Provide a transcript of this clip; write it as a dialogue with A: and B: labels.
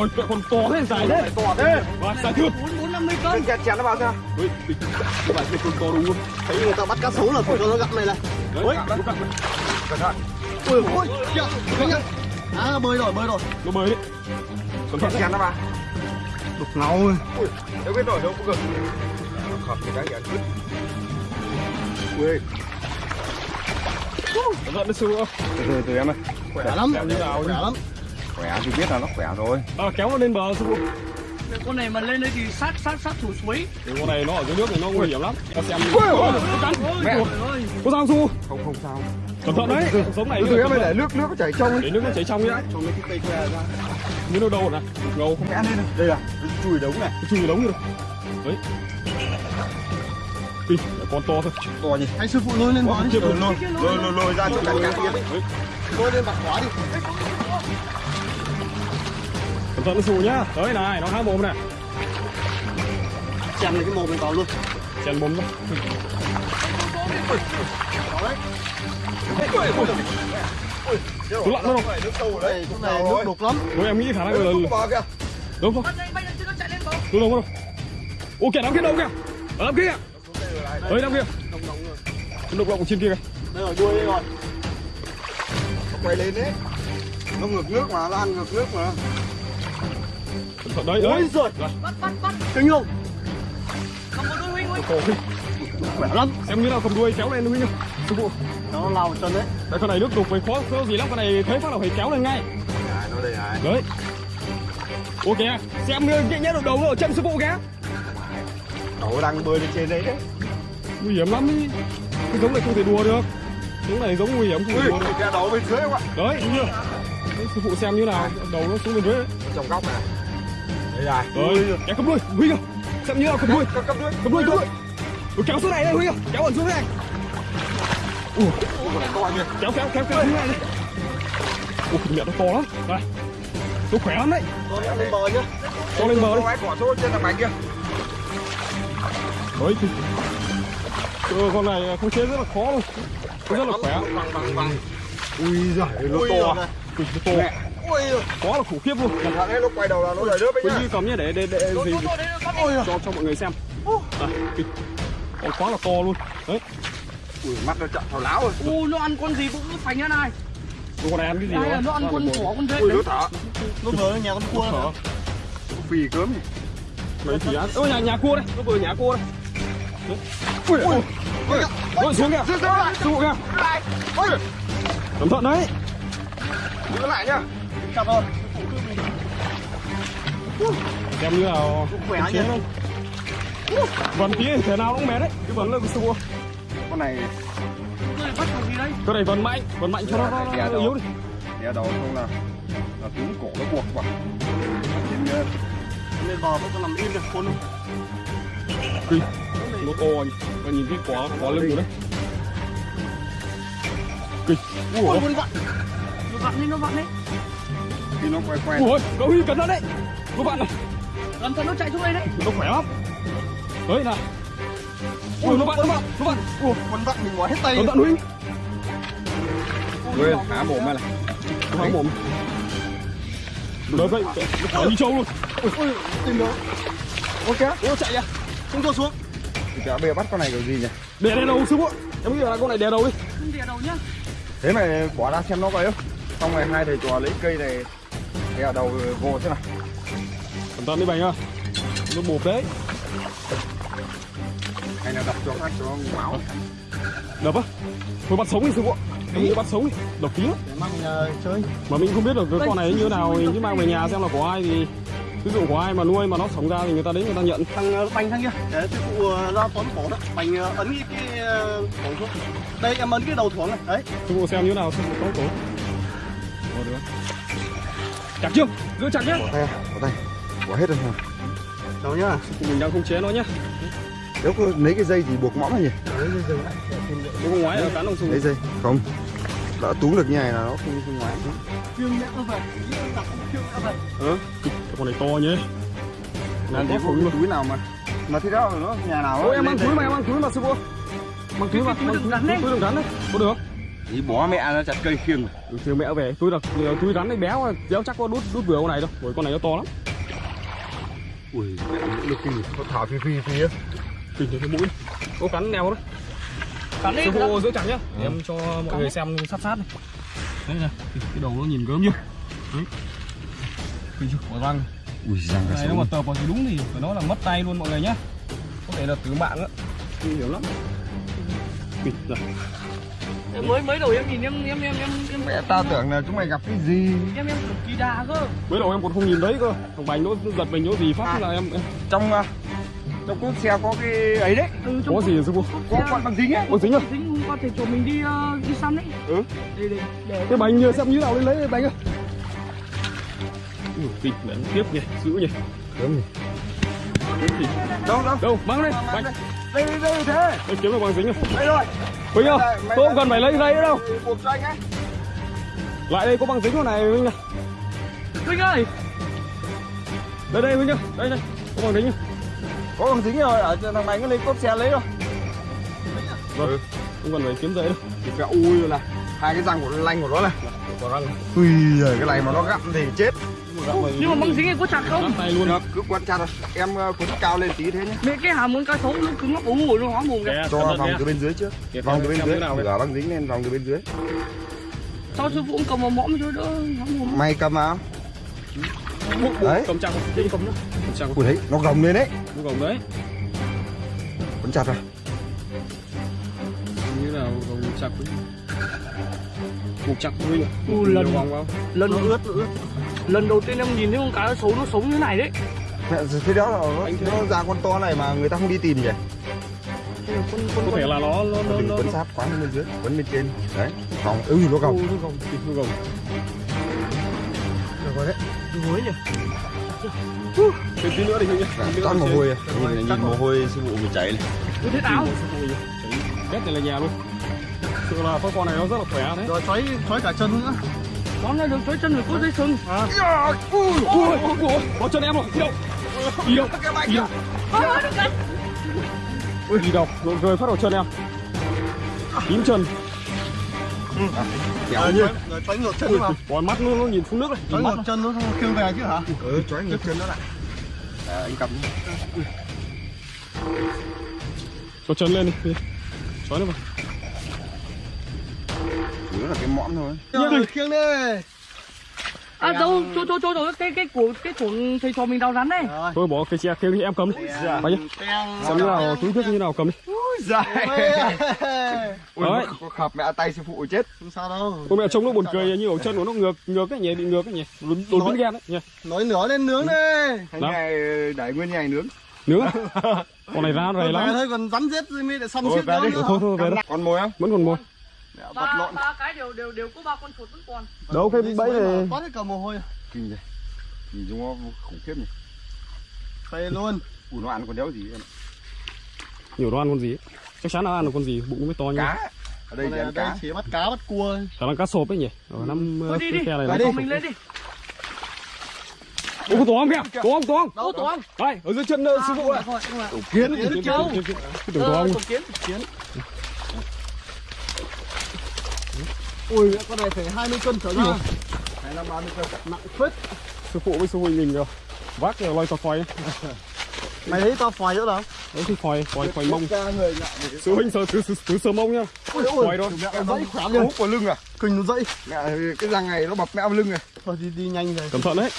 A: Ôi, cỡ con to thế dài thế.
B: to thế.
A: Và dài
C: bốn bốn năm mươi cân.
B: Chèn chèn nó vào xem
A: Ui, bạn thấy con to đúng không?
B: thấy người ta bắt cá sấu là phải cho nó gặm này này
A: đấy.
B: cẩn thận. Ui ôi kìa kìa à bơi rồi bơi rồi.
A: Nó bơi đấy. Cẩn thận.
B: Chèn nó vào. Đục ngầu ui đâu biết rồi đâu có cực khập thì cái gì ăn cứt ui.
A: Cẩn thận đấy sư phụ.
B: từ từ từ em ơi. Khỏe lắm. khỏe lắm khỏe thì biết là nó khỏe rồi
A: À, kéo nó lên bờ sư phụ.
C: con này mà lên đây thì sát sát sát thủ suối
A: Thì con này nó ở dưới nước thì nó nguy hiểm lắm. Ta xem.
B: Ôi,
A: nó cắn.
B: mẹ.
A: Có sao phụ?
B: không không sao
A: Cẩn thận đấy. Sống này
B: từ từ em ơi để nước nước nó chảy trong
A: để nước nó chảy trong nhá.
B: cho mấy cái cây khoe ra
A: Như nó đâu rồi này. Ngầu không
B: mẹ lên này đây là chùi đống này
A: Cái chui đống rồi. Đấy. Lại con to thôi.
B: to nhỉ hay sư phụ lôi lên bò đi
A: Chưa
B: lôi
A: lôi.
B: lôi ra cho cả nhà kia
A: Đấy.
B: lôi lên bạc khóa đi
A: Cẩn thận nó xù nhá. Đấy này, nó há mồm này.
B: chèn lên cái mồm này vào luôn
A: Chèn mồm nó. Cứ lặn nó
B: sâu ở đây cũng này nước đục lắm
A: Ôi em nghĩ khả năng là
B: bò kìa
A: đúng không?
C: lên bờ
A: Đúng không? Ô kìa đám kia đâu kìa? Ở đám kia kìa. Đấy đám kia. Đục lọng trên kia kìa.
B: đây rồi đuôi đây rồi nó quay lên đấy nó ngược nước mà nó ăn ngược nước mà
A: đấy, đấy.
B: ôi giời
C: bắt bắt bắt
B: kinh không
C: không có đuôi huynh huynh
B: khỏe lắm
A: Xem như nào cầm đuôi kéo lên Huy nhá. Sư phụ.
B: nó lao chân đấy
A: Đấy con này nước đục phải khó khó gì lắm, con này thấy phát là phải kéo lên ngay.
B: à nó đây này
A: Đấy. Ô kìa, xem như nhẹ nhẽ đầu đầu ở chân sư phụ kìa.
B: nó đang bơi lên trên đấy đấy
A: Nguy hiểm lắm ý. Cái giống này không thể đùa được. Giống này giống nguy hiểm không thể
B: ui
A: đùa được.
B: cái đầu bên dưới không ạ
A: Đấy, đúng chưa? Đấy, sư phụ xem như nào, đầu nó xuống bên dưới.
B: trong góc này này
A: Rồi, kéo cầm đuôi, Huy kìa. Xem như nào cầm đuôi,
B: cầm đuôi
A: cầm đuôi, cầm đuôi. Rồi kéo xuống này đây Huy kìa, kéo ẩn xuống này. Ủa, kéo kéo kéo kéo xuống này đây. Ủa, miệng nó to lắm. Đây. Nó khỏe lắm đấy.
B: này lên bờ nhá
A: Cho lên bờ đi.
B: cái quả số trên là bánh kia
A: Đấy thì ừ, con này không chế rất là khó luôn Nó rất là khỏe
B: bằng bằng bằng ui giời nó to
A: Ui, nó to
B: ui
A: Khó là khủng khiếp luôn.
B: Cẩn thận đấy lúc quay đầu là nó đầy nước
A: Quý
B: nhá
A: cầm nhé để để để gì
C: nó
B: ôi
A: cho cho mọi người xem. Đây, kìa. Con quá là to luôn. Đấy,
B: ui mắt nó chậm thảo láo rồi.
C: U nó ăn con gì cũng phành ra này
A: con này ăn cái gì
C: là
A: đó
C: nó ăn con thỏ con rết
B: ui nó thở nó vừa nhà con cua.
A: Thở
B: nó phì cớm nhỉ?
A: Đấy thì ăn Ôi nhà, nhà cua đây, nó vừa nhà cua đây. Ui, ui,
B: ui.
A: ui, xuống kìa. phụ kìa.
B: Ôi
A: Cẩn thận đấy.
B: Giữ lại nhá chặt rồi
A: Xem như nào
B: khỏe nhỉ?
A: không? Vần tí thể nào nó cũng mệt đấy Cái vần là cái phụ
B: con này
C: con
A: này vần mạnh, vần mạnh cho nó, nó,
B: Dạ
A: nó yếu đi.
B: Đè đầu không là là túm cổ nó buộc vào bờ vẫn còn nằm im được khôn không?
A: Kinh Nó to nhỉ Và nhìn cái quả, quả lưng của đấy. Kinh
B: ui con vặn.
C: Nó vặn đi nó vặn đi
B: khi nó quay quay.
A: Ủa cậu Huy cẩn thận đấy. Các bạn này
C: làm cho nó chạy xuống đây đấy.
A: Nó khỏe lắm. Đấy nào. Ui nó vặn, nó vặn, nó vặn Ủa
B: con vặn mình ngoài hết tay
A: cẩn thận Huy.
B: Quên, há mồm này.
A: Nó há mồm Đấy vậy, nó khỏe như trâu luôn.
B: Ui ui tìm nó ok.
A: Ủa chạy à
B: không cho xuống. Thì bây giờ bắt con này kiểu gì nhỉ?
A: Đè đè đầu sư phụ. Em nghĩ là con này đè đầu đi.
C: Không đè đầu nhá.
B: Thế mày bỏ ra xem nó coi không xong rồi hai thầy trò lấy cây này đè đầu vô thế nào
A: Cẩn thận đi bành à Nó bột đấy.
B: Hay là đập cho khác cho nó máu
A: Đập á. Thôi bắt sống đi sư phụ. Nghĩ bắt sống đi. Độc tí lắm.
B: Để mang uh, chơi.
A: Mà mình không biết được cái con này như thế nào Mình cứ mang về nhà xem là của ai thì Ví dụ của ai mà nuôi mà nó sống ra thì người ta đến người ta nhận.
B: Thằng uh, bành thằng kia. Để sư phụ uh, ra tóm cổ đó. Bành ấn cái cái cổ xuống. Đây em ấn cái đầu thuồng này. Đấy.
A: Sư phụ xem như thế nào sư phụ có tổ Ồ được Chặt chưa Giữ chặt nhá.
B: Bỏ tay bỏ tay. Bỏ hết rồi hả? Đâu nhá.
A: Mình đang không chế nó nhá.
B: Nếu có lấy cái dây thì buộc mõm này nhỉ?
A: Nếu không ngoái là cắn ông sư
B: lấy dây không. Đã túm được như này là nó không không ngoái
A: Ừ Con này to nhé
B: làm
A: khủng luôn
B: túi nào mà mà thế đó nó nhà nào
A: Ôi em
B: đây.
A: túi mà em mang túi mà sư phụ Mang túi mà
C: túi
A: mang túi
C: rắn đấy.
A: túi đựng rắn đấy Có được
B: Thì bó mẹ nó chặt cây khiêng.
A: Ừ, thì mẹ về. Túi đặc túi rắn đấy béo béo chắc có đút đút vừa con này đâu bởi con này nó to lắm.
B: Ui mẹ nó lực kinh. Có thảo phi phi phi á.
A: Kinh cái mũi. Có cắn neo đấy
C: Cắn đi.
A: sư phụ giữ chặt nhá. Để em cho mọi người xem sát sát này đấy này cái đầu nó nhìn gớm chưa? Đấy. Kinh chưa? Có răng.
B: Ui răng
A: cái này nó mà tờ vào thì đúng thì phải nói là mất tay luôn mọi người nhá. Có thể là tử mạng á. Nguy hiểm lắm. Kinh này
C: Mới mới đầu em nhìn em em em em em
B: mẹ ta tưởng là chúng mày gặp cái gì?
C: em em cực kỳ đà cơ.
A: mới đầu em còn không nhìn thấy cơ. Thằng bánh nó giật mình nó gì phát là em,
B: trong à, trong cốp xe có cái ấy đấy.
C: Ừ,
A: có gì sư phụ
B: có con bằng dính ấy.
A: Có dính à?
C: Dính có thể chỗ mình đi ờ, đi săn đấy.
B: Ừ.
C: Để để để
A: cái bánh như xem như nào lên lấy cái bánh ơi. Kinh đánh tiếp nhỉ giữ nhỉ.
B: Đúng.
A: Gì?
B: đâu đâu?
A: Đâu mang lên bánh
B: đây. Đây đây thế.
A: Đây kiếm được bằng dính không
B: đây rồi Mày- mày-
A: tôi không cần phải lấy giấy nữa đâu
B: buộc cho anh ấy.
A: Lại đây có bằng dính con này Huynh này
C: Huynh ơi,
A: Đây đây Huynh ơi, đây đây Có bằng dính nhá
B: có bằng dính rồi ở thằng mày nó lên cốp xe lấy rồi
A: Vâng, không cần phải kiếm giấy đâu.
B: Thì cái ui rồi này hai cái răng của lanh của nó này.
A: Có răng.
B: Ui giời cái này mà nó gặm thì chết
C: nhưng mà băng dính này có chặt không?
A: Tay luôn.
B: Được cứ quan chặt rồi em ờ, cuốn cao lên tí thế nhé.
C: Mẹ cái hàm muốn cá sấu nó cứng nó ủ nó hóa mồm kìa.
A: Kè,
B: cho vòng từ bên dưới trước vòng từ bên dưới. gỡ băng dính lên vòng từ bên dưới.
C: Sao sư phụ cũng cầm vào mõm cho đỡ
B: mày cầm vào. Đấy.
A: Cầm chặt không? Cầm nhá. Cầm chặt không?
B: ui đấy nó gồng lên đấy.
A: Bụng gồng đấy.
B: Cuốn chặt rồi.
A: Như nào gồng chặt Huynh Buộc chặt ạ
C: U, lần-
A: Nhiều vòng vào
C: Lần ướt ướt. Lần đầu tiên em nhìn thấy con cá sấu nó sống như thế này đấy.
B: mẹ thế đó là nó, nó ra con to này mà người ta không đi tìm nhỉ?
C: Con con
A: Có thể là nó nó nó nó
B: quấn sát quá lên bên dưới quấn bên trên. Đấy vòng ừ nó gồng.
A: Ừ, nó gồng Nó gồng.
B: Được rồi đấy.
C: Hối nhỉ.
A: Thêm tí nữa đi nữa
B: toát mồ hôi à. Nhìn nhìn mồ hôi. sư phụ mình chảy này.
C: Tôi thấy áo.
A: Ghét này là nhà luôn Sự là con con này nó rất là khỏe đấy
C: Rồi xoáy xoáy cả chân nữa. Nó này được xoáy chân phải có dây sừng.
A: Ui, ui, ui, có chân em rồi, đi đâu? Đi đâu? Đi đâu? Ui, đi đâu? Rồi rơi phát vào chân em. Tím chân,
B: kéo như
D: rồi xoáy ngược chân vào
A: còn mắt nó, nó nhìn xuống nước nhìn mắt
D: ngược chân nó khiêng về chứ hả
B: ừ chói ngược chân nó lại à, anh cầm.
A: Cho chân lên đi, đi. Xóa nó vào.
B: Yếu là cái mõm thôi
D: rồi khiêng đi
C: À đâu, chỗ chỗ chỗ chỗ cái cái của cái của thầy trò mình đào rắn này.
D: rồi
A: Thôi bỏ cái xe kia đi, em cầm đi. Phải nhá.
D: Teng.
A: Xem như nào, túi thuốc như nào cầm đi.
B: dài ui có khập mẹ tay sư phụ chết
D: không sao đâu
A: Cô mẹ trông nó buồn cười như ở chân của nó ngược ngược cái nhỉ, bị ngược cái nhỉ. Đột biến ghen đấy nhỉ.
D: nói lửa lên nướng đi
B: Thế
A: Đó.
B: này đẩy nguyên nhà nướng
A: Nữa. Con này ra
D: về
A: lắm.
D: thôi còn rắn rồi mới nó
B: đi.
D: nữa
A: Thôi thôi về đó.
B: còn mồi không
A: Vẫn còn mồi.
B: Vật
C: Ba
B: lộn
C: ba cái đều đều đều có ba con chuột vẫn còn.
A: Đâu cái
D: Đi
A: bẫy này.
D: toát hết cả mồ hôi
B: kinh vậy nhìn chúng nó khủng khiếp nhỉ
D: phê luôn
B: ui nó ăn con đéo gì vậy?
A: Nhiều đồ ăn con gì. Chắc chắn là ăn được con gì, bụng mới to như
B: cá ở đây
D: ở đây
B: cá
D: chỉ bắt cá bắt cua
A: Khả năng cá sộp ấy nhỉ Ở năm
C: Thôi đi đi.
A: cái khe này là
D: đi.
C: Mình lên đi.
A: Ô có tổ ong kìa Tổ ong tổ ong
C: Đâu tổ ong.
A: Đây ở dưới chân ờ, sư phụ này
C: thôi.
A: Kiến
C: Kiến
A: kiến
C: châu.
A: kiến tổ
C: Ờ, tổ tổ kiến.
D: Ui con này phải 20 cân trở ra.
B: Này là ba mươi cân.
D: Nặng phết.
A: Sư phụ với sư huynh mình rồi Vác cái loay to phòi
D: mày thấy tao phòi nữa đâu
A: Đấy thì phòi phòi phòi mông. Sư huynh sờ từ từ sờ mông nhá. Phòi thôi.
D: mẹ dãy khỏe
B: hút vào lưng à.
D: Kinh nó dãy
B: mẹ cái răng này nó bập mẹ vào lưng này.
D: Thôi đi đi nhanh rồi.
A: Cẩn thận đấy